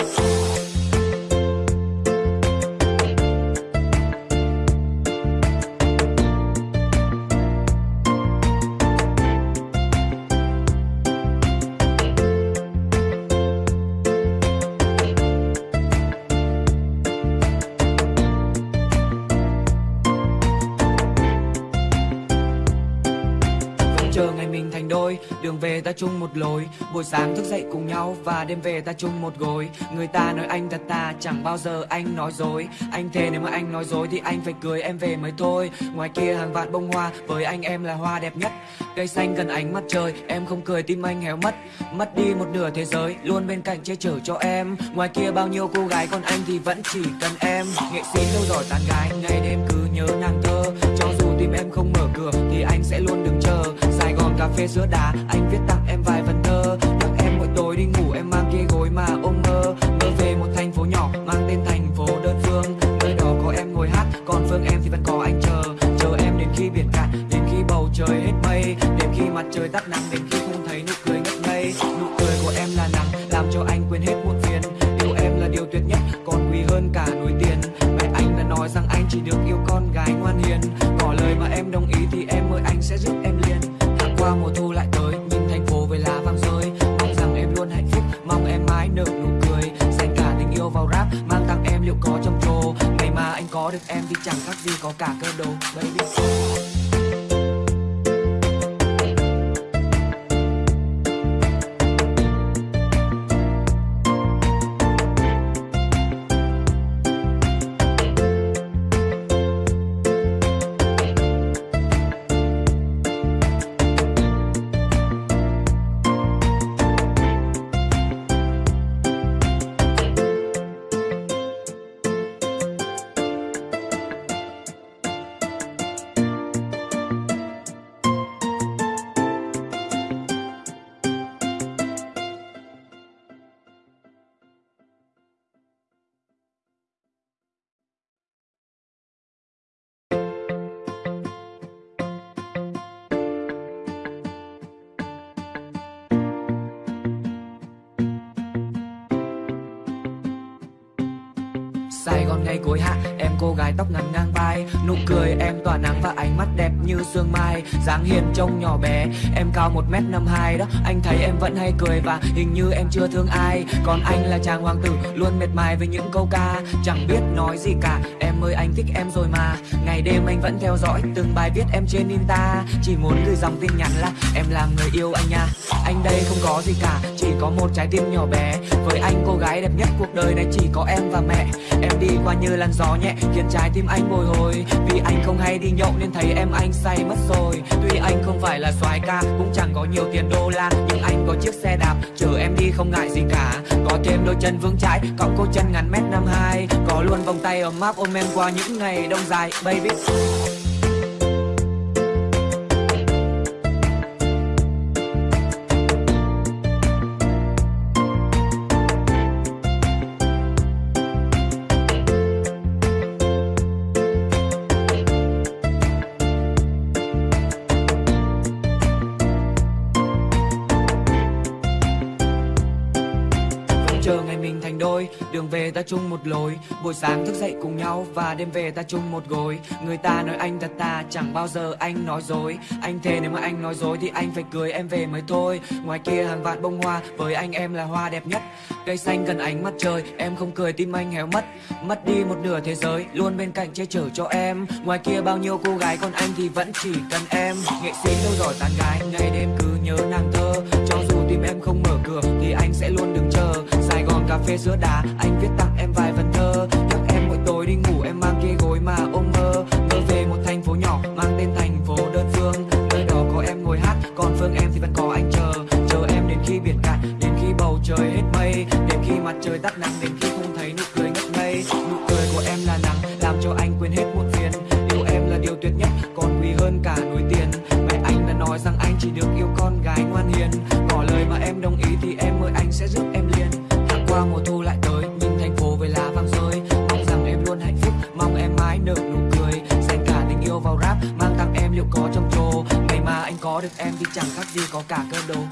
Về ta chung một lối. Buổi sáng thức dậy cùng nhau và đêm về ta chung một gối. Người ta nói anh thật ta, chẳng bao giờ anh nói dối. Anh thề nếu mà anh nói dối thì anh phải cưới em về mới thôi. Ngoài kia hàng vạn bông hoa, với anh em là hoa đẹp nhất. Cây xanh gần ánh mặt trời, em không cười tim anh héo mất. Mất đi một nửa thế giới, luôn bên cạnh che chở cho em. Ngoài kia bao nhiêu cô gái, còn anh thì vẫn chỉ cần em. Nghệ sĩ lâu rồi tán gái, ngày đêm cứ nhớ nàng thơ. Cho dù tim em không mở cửa thì anh sẽ luôn đứng cà phê sữa đá anh viết tặng em vài vần thơ. Tặng em mỗi tối đi ngủ, em mang kia gối mà ôm mơ. Mơ về một thành phố nhỏ, mang tên thành phố đơn phương. Nơi đó có em ngồi hát, còn phương em thì vẫn có anh chờ. Chờ em đến khi biển cạn, đến khi bầu trời hết mây. Đến khi mặt trời tắt nắng, đến ngay ngày cuối hạ, Em cô gái tóc ngắn ngang vai, Nụ cười em tỏa nắng và ánh mắt đẹp như sương mai. Dáng hiền trông nhỏ bé, Em cao 1m52 đó. Anh thấy em vẫn hay cười và hình như em chưa thương ai. Còn anh là chàng hoàng tử, Luôn mệt mài với những câu ca. Chẳng biết nói gì cả, Em ơi anh thích em rồi mà. Ngày đêm anh vẫn theo dõi Từng bài viết em trên Insta. Chỉ muốn gửi dòng tin nhắn là Em làm người yêu anh nha. Anh đây không có gì cả, Chỉ có một trái tim nhỏ bé. Với anh cô gái đẹp nhất cuộc đời này chỉ có em và mẹ. Em đi qua như làn gió nhẹ, Khiến trái tim anh bồi hồi. Vì anh không hay đi nhậu nên thấy em anh say mất rồi. Tuy anh không phải là soái ca, Cũng chẳng có nhiều tiền đô la, Nhưng anh có chiếc xe đạp, Chở em đi không ngại gì cả. Có thêm đôi chân vững chãi Cộng cô chân ngắn mét năm hai. Có luôn vòng tay ấm áp ôm em qua những ngày đông dài, Baby. Đường về ta chung một lối. Buổi sáng thức dậy cùng nhau và đêm về ta chung một gối. Người ta nói anh thật ta, chẳng bao giờ anh nói dối. Anh thề nếu mà anh nói dối thì anh phải cười em về mới thôi. Ngoài kia hàng vạn bông hoa, với anh em là hoa đẹp nhất. Cây xanh gần ánh mặt trời, em không cười tim anh héo mất. Mất đi một nửa thế giới, luôn bên cạnh che chở cho em. Ngoài kia bao nhiêu cô gái, còn anh thì vẫn chỉ cần em. Nghệ sĩ đâu giỏi tán gái, ngày đêm cứ nhớ nàng thơ. Cho dù tim em không mở cửa thì anh sẽ luôn phê sữa đà, anh viết tặng em vài vần thơ. Nhắc em mỗi tối đi ngủ em mang kia gối mà ôm mơ. Mơ về một thành phố nhỏ mang tên thành phố đơn phương. Nơi đó có em ngồi hát còn phương em thì vẫn có anh chờ. Chờ em đến khi biển cạn đến khi bầu trời hết mây. Đến khi mặt trời tắt nắng đến khi gì có cả cơ đồ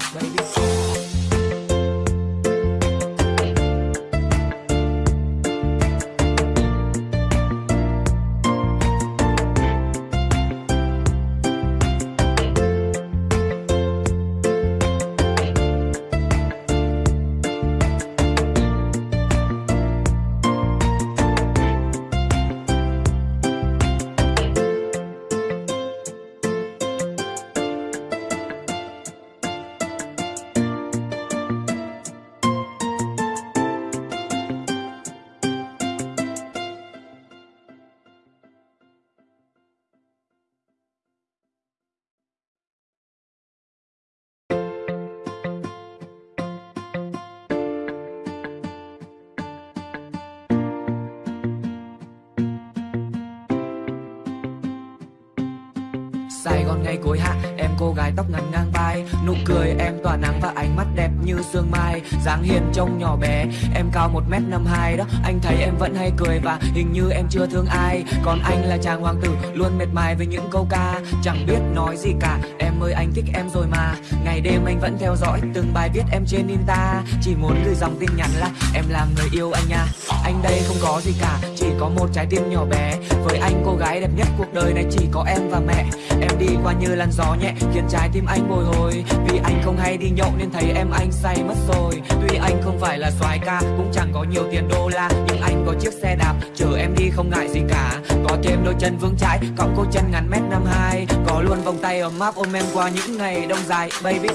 Sài Gòn ngày cuối hạ, Em cô gái tóc ngắn ngang vai. Nụ cười em tỏa nắng và ánh mắt đẹp như sương mai. Dáng hiền trông nhỏ bé, Em cao 1m52 đó. Anh thấy em vẫn hay cười và hình như em chưa thương ai. Còn anh là chàng hoàng tử, Luôn mệt mài với những câu ca. Chẳng biết nói gì cả, Em ơi anh thích em rồi mà. Ngày đêm anh vẫn theo dõi Từng bài viết em trên Insta. Chỉ muốn gửi dòng tin nhắn là Em làm người yêu anh nha. Anh đây không có gì cả, Chỉ có một trái tim nhỏ bé. Với anh cô gái đẹp nhất cuộc đời này chỉ có em và mẹ. Em đi qua như làn gió nhẹ, khiến trái tim anh bồi hồi. Vì anh không hay đi nhậu nên thấy em anh say mất rồi. Tuy anh không phải là soái ca, cũng chẳng có nhiều tiền đô la, nhưng anh có chiếc xe đạp, chở em đi không ngại gì cả. Có thêm đôi chân vững chãi cộng cô chân ngắn mét năm hai, có luôn vòng tay ấm áp ôm em qua những ngày đông dài, baby.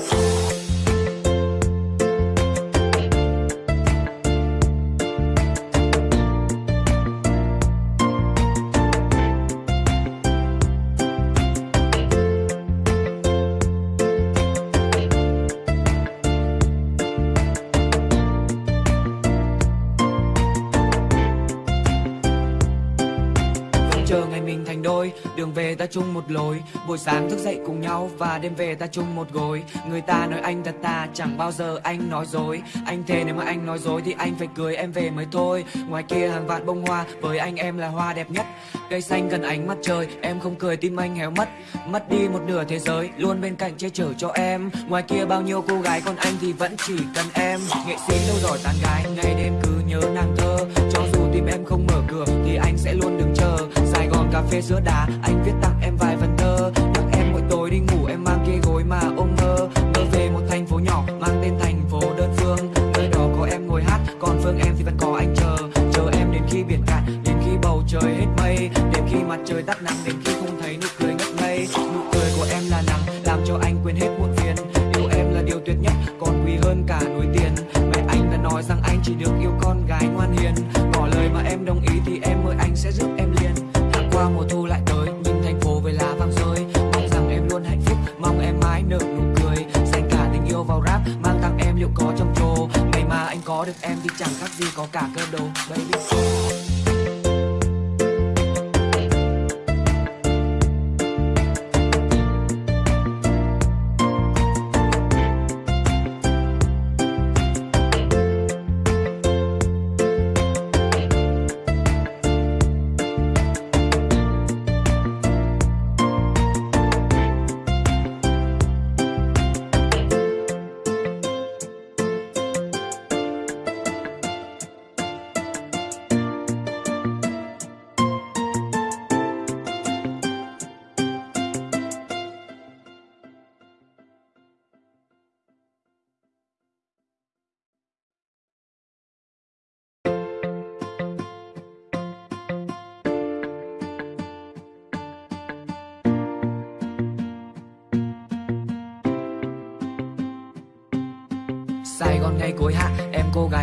Chung một lối. Buổi sáng thức dậy cùng nhau và đêm về ta chung một gối. Người ta nói anh thật ta, chẳng bao giờ anh nói dối. Anh thề nếu mà anh nói dối thì anh phải cưới em về mới thôi. Ngoài kia hàng vạn bông hoa, với anh em là hoa đẹp nhất. Cây xanh gần ánh mặt trời, em không cười, tim anh héo mất. Mất đi một nửa thế giới, luôn bên cạnh che chở cho em. Ngoài kia bao nhiêu cô gái, còn anh thì vẫn chỉ cần em. Nghệ sĩ lâu rồi tán gái, ngày đêm cứ nhớ nàng thơ. Cho dù tim em không mở cửa thì anh sẽ luôn đứng chờ. Sài Gòn cà phê sữa đá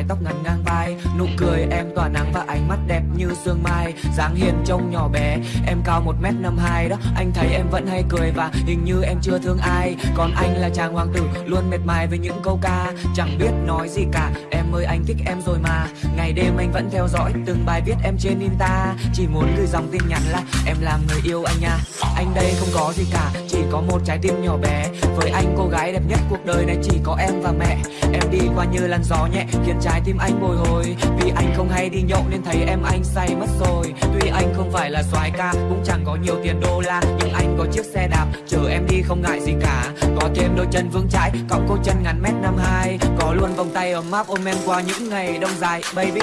tóc ngắn ngang vai, Nụ cười em tỏa nắng và ánh mắt đẹp như sương mai dáng hiền trông nhỏ bé, Em cao một m năm hai đó. Anh thấy em vẫn hay cười và hình như em chưa thương ai. Còn anh là chàng hoàng tử, Luôn mệt mài với những câu ca. Chẳng biết nói gì cả, Em ơi anh thích em rồi mà. Ngày đêm anh vẫn theo dõi Từng bài viết em trên Insta. Chỉ muốn gửi dòng tin nhắn là Em làm người yêu anh nha. Anh đây không có gì cả, Chỉ có một trái tim nhỏ bé. Với anh cô gái đẹp nhất cuộc đời này chỉ có em và mẹ. Em đi qua như làn gió nhẹ, Khiến trái tim anh bồi hồi. Vì anh không hay đi nhậu nên thấy em anh say mất rồi. Tuy anh không phải là soái ca, Cũng chẳng có nhiều tiền đô la, Nhưng anh có chiếc xe đạp, Chở em đi không ngại gì cả. Có thêm đôi chân vững chãi Cộng cô chân ngắn mét năm hai, Có luôn vòng tay ấm áp ôm em qua những ngày đông dài, Baby.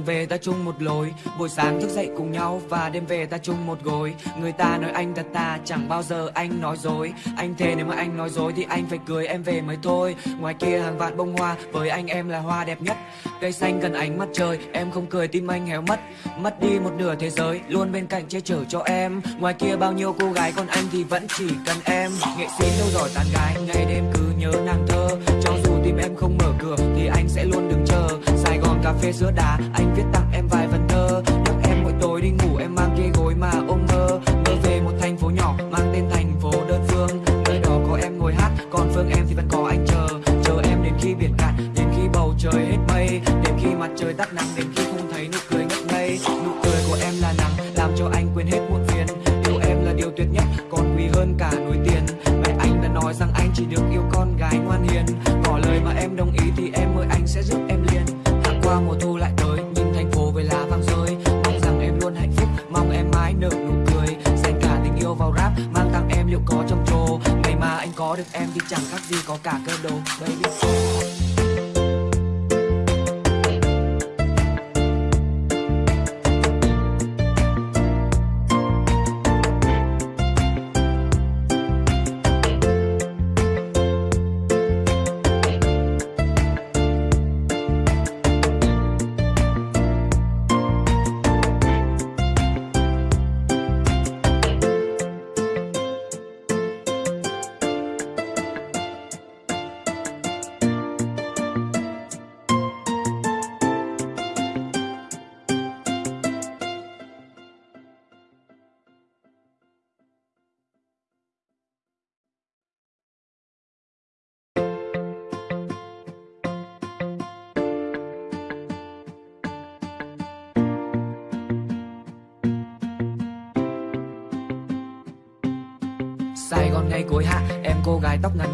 Đường về ta chung một lối. Buổi sáng thức dậy cùng nhau và đêm về ta chung một gối. Người ta nói anh thật ta, chẳng bao giờ anh nói dối. Anh thề nếu mà anh nói dối thì anh phải cưới em về mới thôi. Ngoài kia hàng vạn bông hoa, với anh em là hoa đẹp nhất. Cây xanh cần ánh mặt trời, em không cười tim anh héo mất. Mất đi một nửa thế giới, luôn bên cạnh che chở cho em. Ngoài kia bao nhiêu cô gái, còn anh thì vẫn chỉ cần em. Nghệ sĩ đâu giỏi tán gái, ngày đêm cứ nhớ nàng cà phê sữa đá Anh viết tặng em vài phần thơ. Nhắc em mỗi tối đi ngủ, em mang ghế gối mà ôm mơ. Mơ về một thành phố nhỏ mang tên thành phố đơn phương. Nơi đó có em ngồi hát, Còn phương em thì vẫn có anh chờ. Chờ em đến khi biển cạn, Đến khi bầu trời hết mây. Đến khi mặt trời tắt nắng, Đến khi không thấy nụ cười ngất ngây. Nụ cười của em là nắng, Làm cho anh quên hết muộn phiền. Yêu em là điều tuyệt nhất tóc ngắn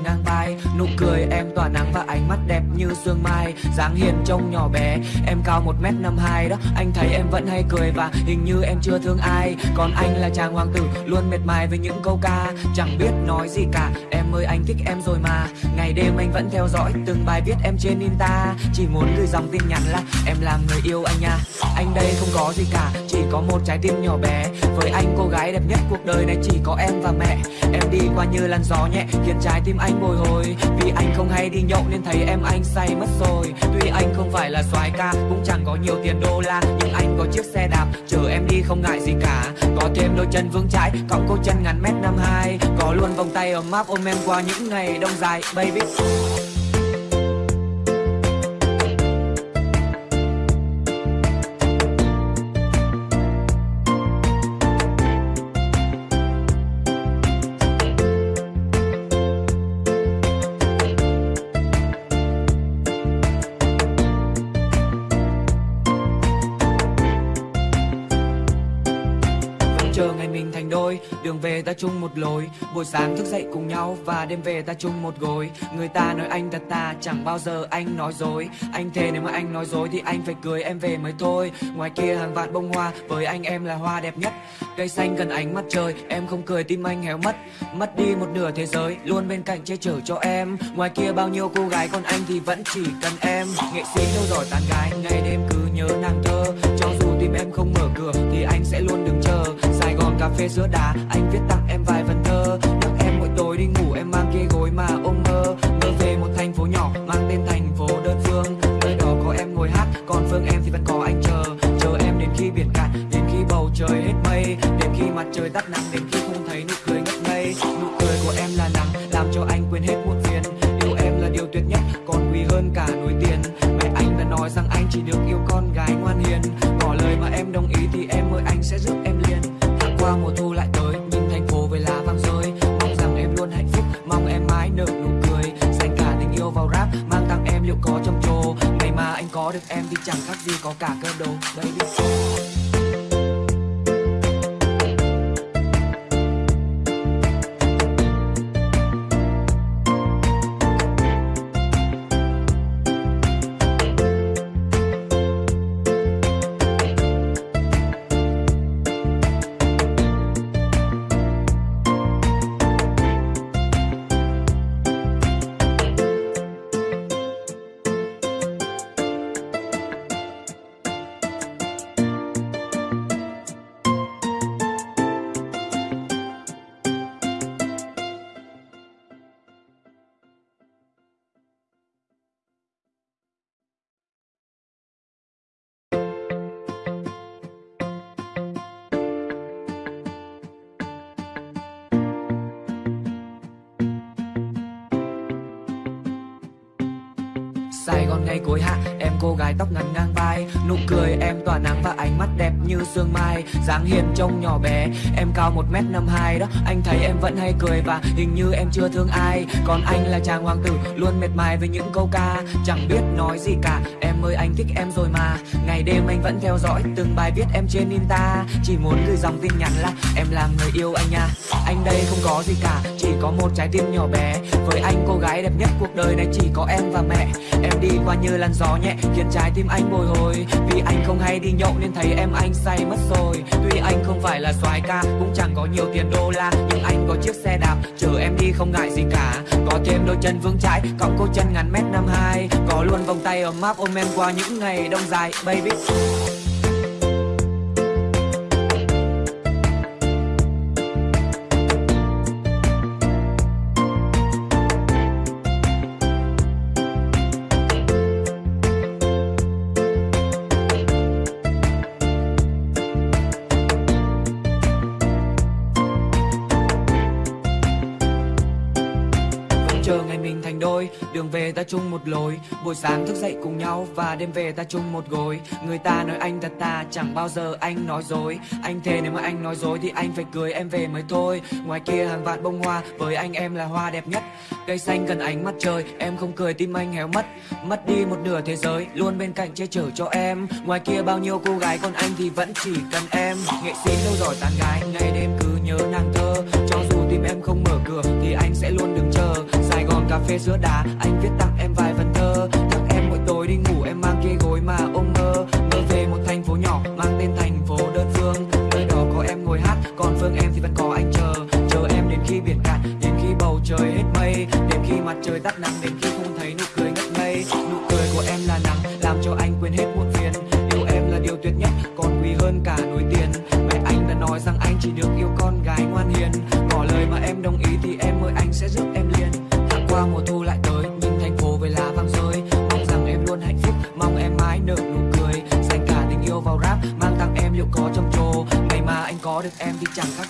như sương mai, dáng hiền trông nhỏ bé. Em cao một m năm hai đó, Anh thấy em vẫn hay cười và hình như em chưa thương ai. Còn anh là chàng hoàng tử, Luôn mệt mài với những câu ca. Chẳng biết nói gì cả, Em ơi anh thích em rồi mà. Ngày đêm anh vẫn theo dõi Từng bài viết em trên Insta. Chỉ muốn gửi dòng tin nhắn là, Em làm người yêu anh nha. Anh đây không có gì cả, Chỉ có một trái tim nhỏ bé. Với anh cô gái đẹp nhất cuộc đời này chỉ có em và mẹ. Em đi qua như làn gió nhẹ, Khiến trái tim anh bồi hồi. Vì anh không hay đi nhậu nên thấy em anh say mất rồi. Tuy anh không phải là soái ca, Cũng chẳng có nhiều tiền đô la, Nhưng anh có chiếc xe đạp, Chở em đi không ngại gì cả. Có thêm đôi chân vững chãi Cộng cô chân ngắn mét năm hai, Có luôn vòng tay ấm áp ôm em qua những ngày đông dài, Baby. Ta chung một lối. Buổi sáng thức dậy cùng nhau và đêm về ta chung một gối. Người ta nói anh thật ta, chẳng bao giờ anh nói dối. Anh thề nếu mà anh nói dối thì anh phải cười em về mới thôi. Ngoài kia hàng vạn bông hoa, với anh em là hoa đẹp nhất. Cây xanh cần ánh mặt trời, em không cười tim anh héo mất. Mất đi một nửa thế giới, luôn bên cạnh che chở cho em. Ngoài kia bao nhiêu cô gái, còn anh thì vẫn chỉ cần em. Nghệ sĩ đâu giỏi tán gái, ngày đêm cứ nhớ nàng thơ. Cho dù tim em không mở cửa thì anh sẽ luôn đứng cà phê giữa đà. Anh viết tặng em vài phần thơ. Nhắc em mỗi tối đi ngủ, em mang kia gối mà ôm mơ. Mơ về một thành phố nhỏ, mang tên thành phố đơn phương. Nơi đó có em ngồi hát, còn phương em thì vẫn có anh chờ. Chờ em đến khi biển cạn, đến khi bầu trời hết mây. Đến khi mặt trời tắt nắng, đến khi không thấy nụ cười ngất ngây. Nụ cười của em là nắng làm cho anh quên hết muộn phiền. Yêu em là điều tuyệt nhất, còn quý hơn cả núi tiền. Mẹ anh đã nói rằng anh chỉ được yêu con gái ngoan hiền. Ngỏ lời mà em đồng ý thì em ơi, anh sẽ giúp qua mùa thu lại tới, nhìn thành phố với lá vàng rơi. Mong rằng em luôn hạnh phúc, mong em mãi nở nụ cười. Dành cả tình yêu vào rap, mang tặng em liệu có trầm trồ ngày mà anh có được em thì chẳng khác gì có cả cơ đồ baby. Sài Gòn ngày cuối hạ Em cô gái tóc ngắn ngang vai, Nụ cười em tỏa nắng và ánh mắt đẹp như sương mai. Dáng hiền trông nhỏ bé, Em cao 1m52 đó. Anh thấy em vẫn hay cười và hình như em chưa thương ai. Còn anh là chàng hoàng tử, Luôn mệt mài với những câu ca. Chẳng biết nói gì cả, Em ơi anh thích em rồi mà. Ngày đêm anh vẫn theo dõi Từng bài viết em trên Insta. Chỉ muốn gửi dòng tin nhắn là Em làm người yêu anh nha. Anh đây không có gì cả, Chỉ có một trái tim nhỏ bé. Với anh cô gái đẹp nhất cuộc đời này chỉ có em và mẹ. Em đi qua như làn gió nhẹ khiến trái tim anh bồi hồi. Vì anh không hay đi nhậu nên thấy em anh say mất rồi. Tuy anh không phải là soái ca, cũng chẳng có nhiều tiền đô la. Nhưng anh có chiếc xe đạp, chở em đi không ngại gì cả. Có thêm đôi chân vững chãi cộng cô chân ngắn mét năm hai. Có luôn vòng tay ấm áp ôm em qua những ngày đông dài, baby. Mình đường về ta chung một lối. Buổi sáng thức dậy cùng nhau và đêm về ta chung một gối. Người ta nói anh thật ta chẳng bao giờ anh nói dối. Anh thề nếu mà anh nói dối thì anh phải cưới em về mới thôi. Ngoài kia hàng vạn bông hoa, với anh em là hoa đẹp nhất. Cây xanh cần ánh mặt trời, em không cười, tim anh héo mất. Mất đi một nửa thế giới, luôn bên cạnh che chở cho em. Ngoài kia bao nhiêu cô gái, còn anh thì vẫn chỉ cần em. Nghệ sĩ đâu giỏi tán gái, ngày đêm cứ nhớ nàng thơ. Cho dù tim em không mở cửa thì anh sẽ luôn cà phê sữa đá anh viết tặng em vài phần thơ. Thức em mỗi tối đi ngủ, em mang kia gối mà ôm mơ mơ về một thành phố nhỏ, mang tên thành phố đơn phương. Nơi đó có em ngồi hát, còn phương em thì vẫn có anh chờ. Chờ em đến khi biển cạn, đến khi bầu trời hết mây. Đến khi mặt trời tắt nắng, đến khi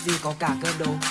gì có cả cơ đồ.